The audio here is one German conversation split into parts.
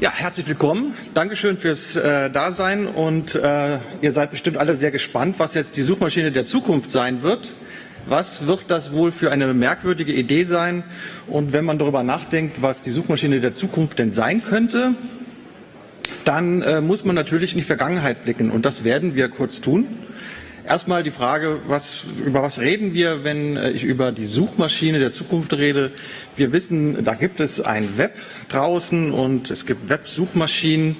Ja, herzlich willkommen. Dankeschön fürs äh, Dasein und äh, ihr seid bestimmt alle sehr gespannt, was jetzt die Suchmaschine der Zukunft sein wird. Was wird das wohl für eine merkwürdige Idee sein? Und wenn man darüber nachdenkt, was die Suchmaschine der Zukunft denn sein könnte, dann äh, muss man natürlich in die Vergangenheit blicken und das werden wir kurz tun. Erstmal die Frage, was, über was reden wir, wenn äh, ich über die Suchmaschine der Zukunft rede? Wir wissen, da gibt es ein Web draußen und es gibt Web-Suchmaschinen.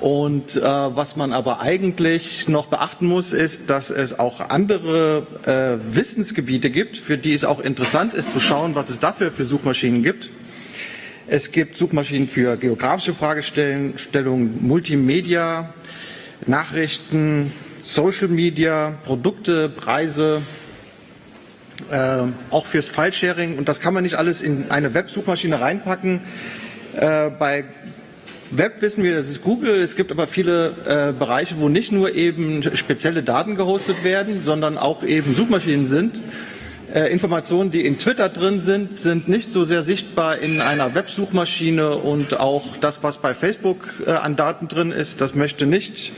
Und äh, was man aber eigentlich noch beachten muss, ist, dass es auch andere äh, Wissensgebiete gibt, für die es auch interessant ist zu schauen, was es dafür für Suchmaschinen gibt. Es gibt Suchmaschinen für geografische Fragestellungen, Multimedia, Nachrichten, Social Media, Produkte, Preise, äh, auch fürs File-Sharing. Und das kann man nicht alles in eine Websuchmaschine reinpacken. Äh, bei Web wissen wir, das ist Google. Es gibt aber viele äh, Bereiche, wo nicht nur eben spezielle Daten gehostet werden, sondern auch eben Suchmaschinen sind. Äh, Informationen, die in Twitter drin sind, sind nicht so sehr sichtbar in einer Websuchmaschine und auch das, was bei Facebook äh, an Daten drin ist, das möchte nicht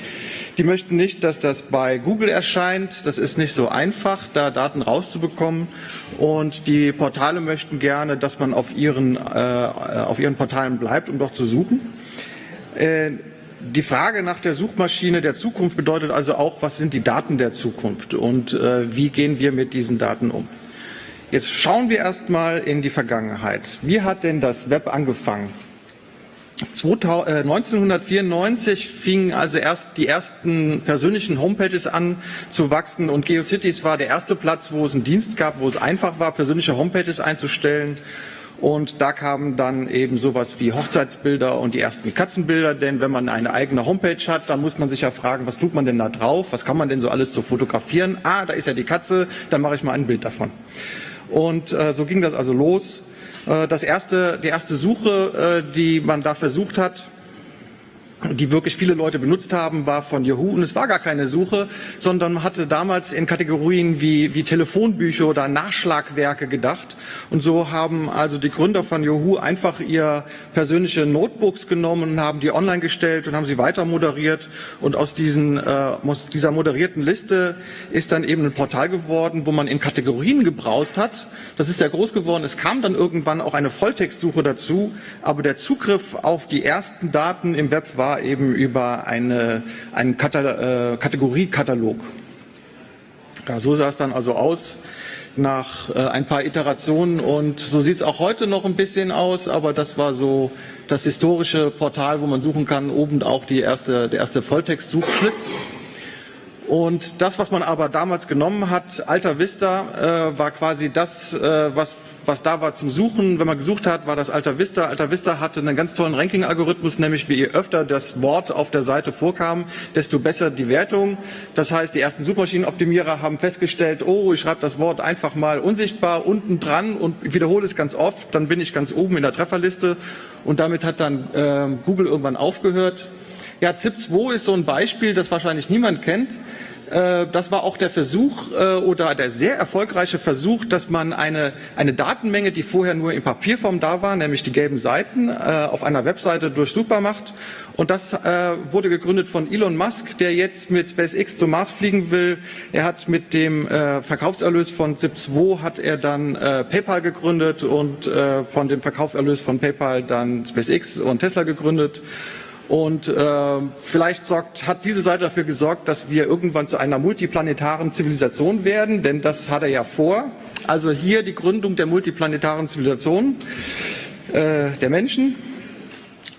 die möchten nicht, dass das bei Google erscheint. Das ist nicht so einfach, da Daten rauszubekommen. Und die Portale möchten gerne, dass man auf ihren, äh, auf ihren Portalen bleibt, um dort zu suchen. Äh, die Frage nach der Suchmaschine der Zukunft bedeutet also auch, was sind die Daten der Zukunft und äh, wie gehen wir mit diesen Daten um. Jetzt schauen wir erstmal in die Vergangenheit. Wie hat denn das Web angefangen? 1994 äh, fingen also erst die ersten persönlichen Homepages an zu wachsen und GeoCities war der erste Platz, wo es einen Dienst gab, wo es einfach war, persönliche Homepages einzustellen. Und da kamen dann eben sowas wie Hochzeitsbilder und die ersten Katzenbilder, denn wenn man eine eigene Homepage hat, dann muss man sich ja fragen, was tut man denn da drauf, was kann man denn so alles so fotografieren? Ah, da ist ja die Katze, dann mache ich mal ein Bild davon. Und äh, so ging das also los. Äh, das erste, die erste Suche, äh, die man da versucht hat, die wirklich viele Leute benutzt haben, war von Yahoo. Und es war gar keine Suche, sondern man hatte damals in Kategorien wie, wie Telefonbücher oder Nachschlagwerke gedacht. Und so haben also die Gründer von Yahoo einfach ihr persönliche Notebooks genommen und haben die online gestellt und haben sie weiter moderiert. Und aus, diesen, äh, aus dieser moderierten Liste ist dann eben ein Portal geworden, wo man in Kategorien gebraust hat. Das ist sehr groß geworden. Es kam dann irgendwann auch eine Volltextsuche dazu. Aber der Zugriff auf die ersten Daten im Web war war eben über eine, einen Kata äh, Kategoriekatalog. Ja, so sah es dann also aus nach äh, ein paar Iterationen und so sieht es auch heute noch ein bisschen aus, aber das war so das historische Portal, wo man suchen kann, oben auch die erste, der erste Volltext-Suchschlitz. Und das, was man aber damals genommen hat, Alta Vista, äh, war quasi das, äh, was, was da war zum Suchen. Wenn man gesucht hat, war das Alta Vista. Alta Vista hatte einen ganz tollen Ranking-Algorithmus, nämlich wie öfter das Wort auf der Seite vorkam, desto besser die Wertung. Das heißt, die ersten Suchmaschinenoptimierer haben festgestellt, oh, ich schreibe das Wort einfach mal unsichtbar unten dran und wiederhole es ganz oft, dann bin ich ganz oben in der Trefferliste. Und damit hat dann äh, Google irgendwann aufgehört. Ja, ZIP2 ist so ein Beispiel, das wahrscheinlich niemand kennt. Äh, das war auch der Versuch äh, oder der sehr erfolgreiche Versuch, dass man eine, eine Datenmenge, die vorher nur in Papierform da war, nämlich die gelben Seiten, äh, auf einer Webseite durchsuchbar macht. Und das wurde gegründet von Elon Musk, der jetzt mit SpaceX zum Mars fliegen will. Er hat mit dem Verkaufserlös von ZIP2 hat er dann PayPal gegründet und von dem Verkaufserlös von PayPal dann SpaceX und Tesla gegründet. Und äh, vielleicht sorgt, hat diese Seite dafür gesorgt, dass wir irgendwann zu einer multiplanetaren Zivilisation werden, denn das hat er ja vor. Also hier die Gründung der multiplanetaren Zivilisation äh, der Menschen.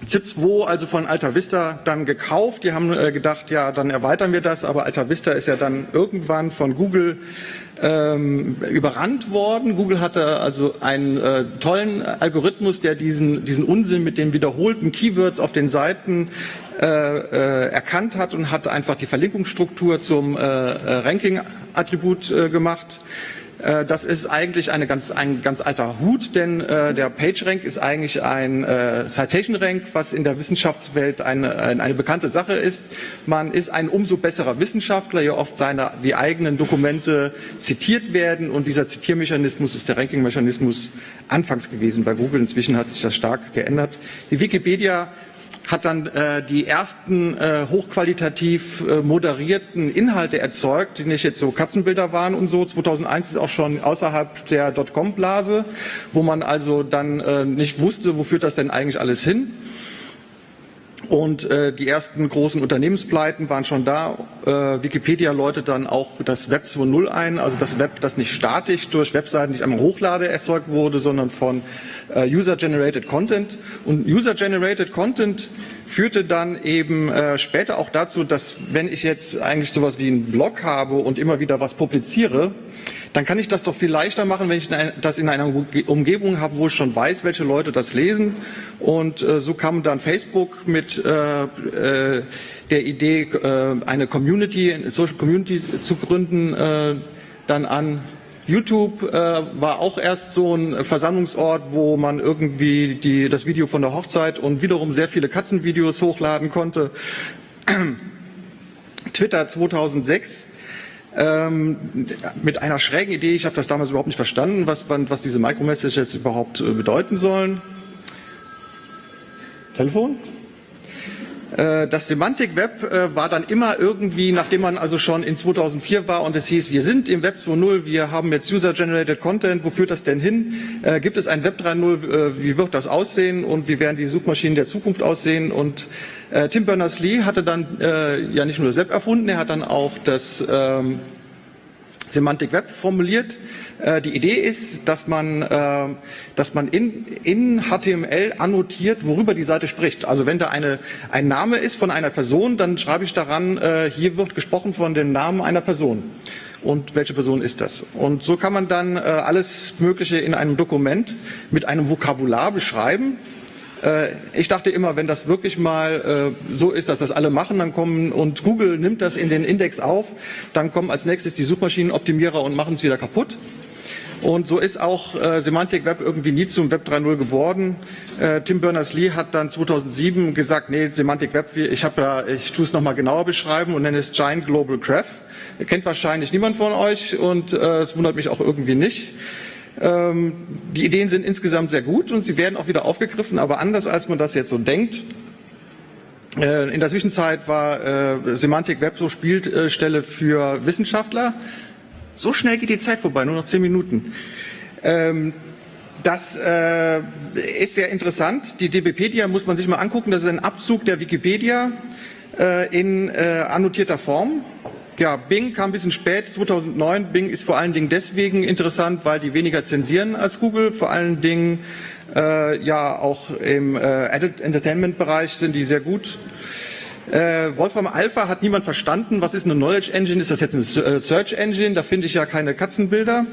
ZIP2, also von Alta Vista, dann gekauft. Die haben äh, gedacht, ja, dann erweitern wir das, aber Alta Vista ist ja dann irgendwann von Google ähm, überrannt worden. Google hatte also einen äh, tollen Algorithmus, der diesen, diesen Unsinn mit den wiederholten Keywords auf den Seiten äh, äh, erkannt hat und hat einfach die Verlinkungsstruktur zum äh, äh Ranking-Attribut äh, gemacht. Äh, das ist eigentlich eine ganz, ein ganz alter Hut, denn äh, der PageRank ist eigentlich ein äh, Citation-Rank, was in der Wissenschaftswelt eine, eine bekannte Sache ist. Man ist ein umso besserer Wissenschaftler, je oft seine, die eigenen Dokumente zitiert werden und dieser Zitiermechanismus ist der Ranking-Mechanismus anfangs gewesen bei Google. Inzwischen hat sich das stark geändert. Die Wikipedia hat dann äh, die ersten äh, hochqualitativ äh, moderierten Inhalte erzeugt, die nicht jetzt so Katzenbilder waren und so. 2001 ist auch schon außerhalb der Dotcom-Blase, wo man also dann äh, nicht wusste, wo führt das denn eigentlich alles hin. Und äh, die ersten großen Unternehmenspleiten waren schon da. Äh, Wikipedia läutet dann auch das Web 2.0 ein, also das Web, das nicht statisch durch Webseiten nicht einmal hochlade erzeugt wurde, sondern von äh, User-Generated Content. Und User-Generated Content führte dann eben äh, später auch dazu, dass wenn ich jetzt eigentlich sowas wie einen Blog habe und immer wieder was publiziere, dann kann ich das doch viel leichter machen, wenn ich das in einer Umgebung habe, wo ich schon weiß, welche Leute das lesen. Und äh, so kam dann Facebook mit äh, äh, der Idee, äh, eine Community, eine Social Community zu gründen, äh, dann an. YouTube äh, war auch erst so ein Versammlungsort, wo man irgendwie die, das Video von der Hochzeit und wiederum sehr viele Katzenvideos hochladen konnte. Twitter 2006 ähm, mit einer schrägen Idee. Ich habe das damals überhaupt nicht verstanden, was, was diese Micromessages überhaupt äh, bedeuten sollen. Telefon? Äh, das Semantic Web äh, war dann immer irgendwie, nachdem man also schon in 2004 war und es hieß, wir sind im Web 2.0, wir haben jetzt User-Generated Content, wo führt das denn hin? Äh, gibt es ein Web 3.0, wie wird das aussehen und wie werden die Suchmaschinen der Zukunft aussehen? Und Tim Berners-Lee hatte dann ja nicht nur das Web erfunden, er hat dann auch das ähm, Semantic Web formuliert. Äh, die Idee ist, dass man, äh, dass man in, in HTML annotiert, worüber die Seite spricht. Also wenn da eine, ein Name ist von einer Person, dann schreibe ich daran, äh, hier wird gesprochen von dem Namen einer Person. Und welche Person ist das? Und so kann man dann alles Mögliche in einem Dokument mit einem Vokabular beschreiben ich dachte immer, wenn das wirklich mal äh, so ist, dass das alle machen, dann kommen und Google nimmt das in den Index auf, dann kommen als nächstes die Suchmaschinenoptimierer und machen es wieder kaputt. Und so ist auch äh, Semantic Web irgendwie nie zum Web 3.0 geworden. Äh, Tim Berners-Lee hat dann 2007 gesagt, nee, Semantic Web, ich habe da, ich tue es nochmal genauer beschreiben und nenne es Giant Global Graph. Kennt wahrscheinlich niemand von euch und äh, es wundert mich auch irgendwie nicht. Ähm, die Ideen sind insgesamt sehr gut und sie werden auch wieder aufgegriffen, aber anders als man das jetzt so denkt. Äh, in der Zwischenzeit war äh, Semantic Web so Spielstelle für Wissenschaftler. So schnell geht die Zeit vorbei, nur noch zehn Minuten. Ähm, das äh, ist sehr interessant. Die DBpedia muss man sich mal angucken. Das ist ein Abzug der Wikipedia äh, in äh, annotierter Form. Ja, Bing kam ein bisschen spät, 2009. Bing ist vor allen Dingen deswegen interessant, weil die weniger zensieren als Google. Vor allen Dingen äh, ja auch im äh, Adult Entertainment Bereich sind die sehr gut. Äh, Wolfram Alpha hat niemand verstanden. Was ist eine Knowledge Engine? Ist das jetzt eine Search Engine? Da finde ich ja keine Katzenbilder.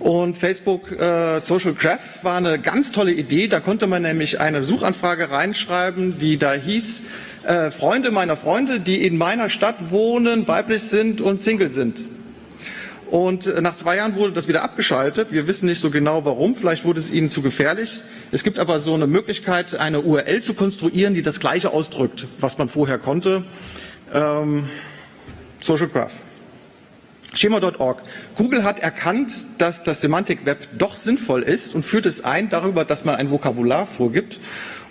Und Facebook äh, Social Graph war eine ganz tolle Idee. Da konnte man nämlich eine Suchanfrage reinschreiben, die da hieß, äh, Freunde meiner Freunde, die in meiner Stadt wohnen, weiblich sind und Single sind. Und äh, nach zwei Jahren wurde das wieder abgeschaltet. Wir wissen nicht so genau warum. Vielleicht wurde es ihnen zu gefährlich. Es gibt aber so eine Möglichkeit, eine URL zu konstruieren, die das Gleiche ausdrückt, was man vorher konnte. Ähm, Social Graph. Schema.org. Google hat erkannt, dass das Semantic Web doch sinnvoll ist und führt es ein darüber, dass man ein Vokabular vorgibt.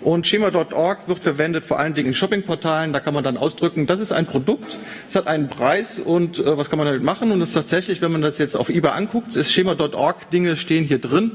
Und Schema.org wird verwendet vor allen Dingen in Shoppingportalen. Da kann man dann ausdrücken, das ist ein Produkt, es hat einen Preis und äh, was kann man damit machen. Und es ist tatsächlich, wenn man das jetzt auf eBay anguckt, ist Schema.org, Dinge stehen hier drin.